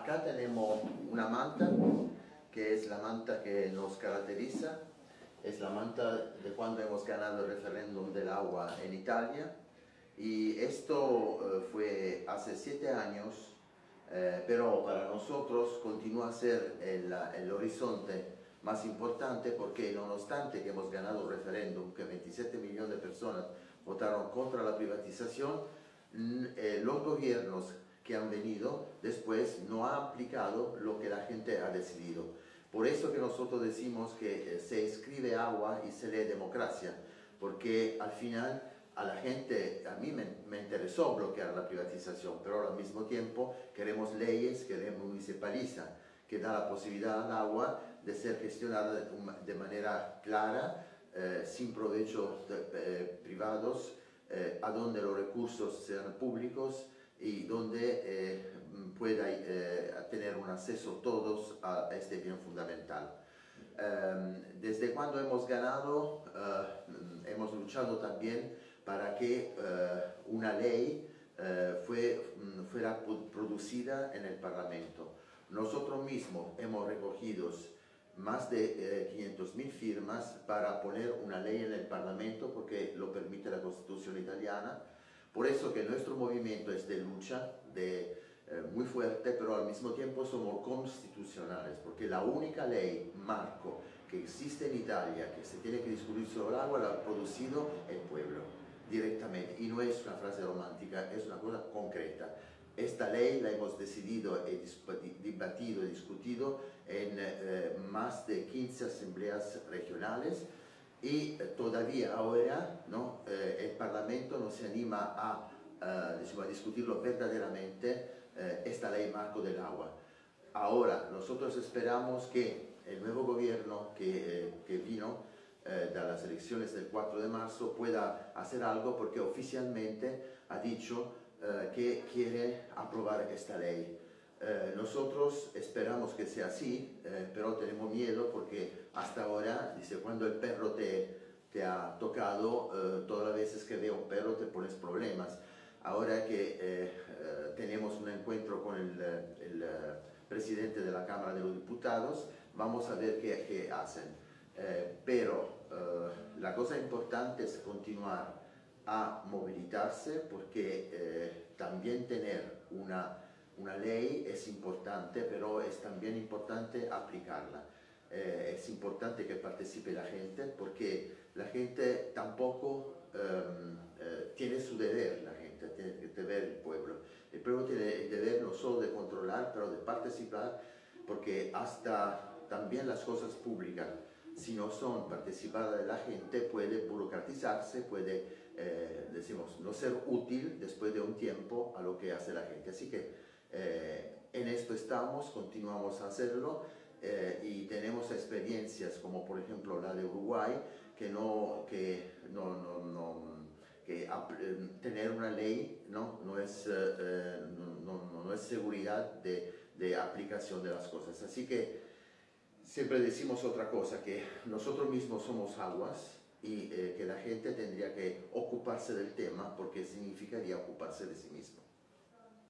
acá tenemos una manta, que es la manta que nos caracteriza, es la manta de cuando hemos ganado el referéndum del agua en Italia, y esto eh, fue hace siete años, eh, pero para nosotros continúa a ser el, el horizonte más importante porque nonostante que hemos ganado el referéndum, que 27 millones de personas votaron contra la privatización, eh, los gobiernos que han venido después no han aplicado lo que la gente ha decidido. Por eso que nosotros decimos que eh, se escribe agua y se lee democracia, porque al final a la gente, a mí me, me, interesó bloquear la privatización, pero al mismo tiempo queremos leyes que municipalizan, que da la posibilidad al agua de ser gestionada de, manera clara, eh, sin provechos eh, privados, eh, a donde los recursos sean públicos y donde pueda tener un acceso todos a este bien fundamental. desde cuando hemos ganado, hemos luchado también para que una ley fue, mm, fuera producida en el Parlamento. Nosotros mismos hemos recogido más de 500.000 eh, firmas para poner una ley en el Parlamento porque lo permite la Constitución italiana. Por eso que nuestro movimiento es de lucha, de, eh, muy fuerte, pero al mismo tiempo somos constitucionales, porque la única ley, marco, que existe en Italia, que se tiene que discutir sobre el agua, la ha producido el pueblo directamente. Y no es una frase romántica, es una cosa concreta. Esta ley la hemos decidido, y debatido y discutido en eh, más de 15 asambleas regionales y eh, todavía ahora ¿no? Eh, el Parlamento no se anima a, a discutirlo verdaderamente esta ley marco del agua. Ahora nosotros esperamos que el nuevo gobierno que, que vino de las elecciones del 4 de marzo pueda hacer algo porque oficialmente ha dicho eh, que quiere aprobar esta ley. Eh, nosotros esperamos que sea así, eh, pero tenemos miedo porque hasta ahora, dice, cuando el perro te, te ha tocado, todas las veces que ve un perro te pones problemas. Ahora que tenemos un encuentro con el, el, presidente de la Cámara de los Diputados, vamos a ver qué, qué hacen. pero la cosa importante es continuar a movilizarse porque eh, también tener una, una, ley es importante, pero es también importante aplicarla. Eh, es importante que participe la gente porque la gente tampoco em, eh, tiene su deber, la gente tiene que deber el pueblo. El pueblo tiene el deber no solo de controlar, pero de participar porque hasta también las cosas públicas si no son participadas de la gente, puede burocratizarse, puede, eh, decimos, no ser útil después de un tiempo a lo que hace la gente. Así que eh, en esto estamos, continuamos a hacerlo eh, y tenemos experiencias como por ejemplo la de Uruguay, que no, que no, no, no que tener una ley no, no, es, no, no, es seguridad de, de aplicación de las cosas. Así que siempre decimos otra cosa, que nosotros mismos somos aguas y eh, que la gente tendría que ocuparse del tema porque significaría ocuparse de sí mismo.